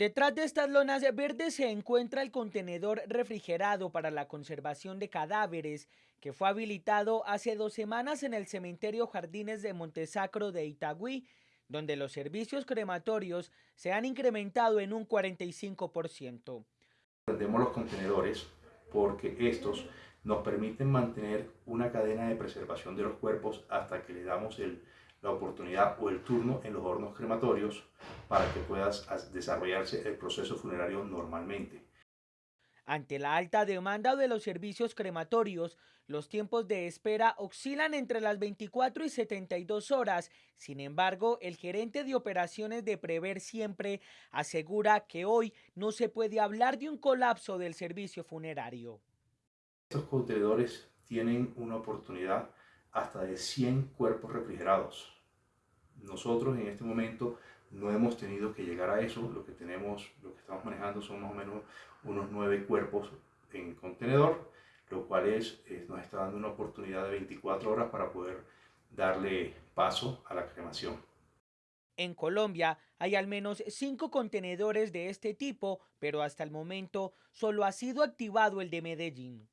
Detrás de estas lonas verdes se encuentra el contenedor refrigerado para la conservación de cadáveres que fue habilitado hace dos semanas en el cementerio Jardines de Montesacro de Itagüí, donde los servicios crematorios se han incrementado en un 45%. Prendemos los contenedores porque estos nos permiten mantener una cadena de preservación de los cuerpos hasta que le damos el, la oportunidad o el turno en los hornos crematorios para que puedas desarrollarse el proceso funerario normalmente. Ante la alta demanda de los servicios crematorios, los tiempos de espera oscilan entre las 24 y 72 horas. Sin embargo, el gerente de operaciones de Prever Siempre asegura que hoy no se puede hablar de un colapso del servicio funerario. Estos contenedores tienen una oportunidad hasta de 100 cuerpos refrigerados. Nosotros en este momento no hemos tenido que llegar a eso, lo que tenemos, lo que estamos manejando son más o menos unos nueve cuerpos en contenedor, lo cual es, nos está dando una oportunidad de 24 horas para poder darle paso a la cremación. En Colombia hay al menos cinco contenedores de este tipo, pero hasta el momento solo ha sido activado el de Medellín.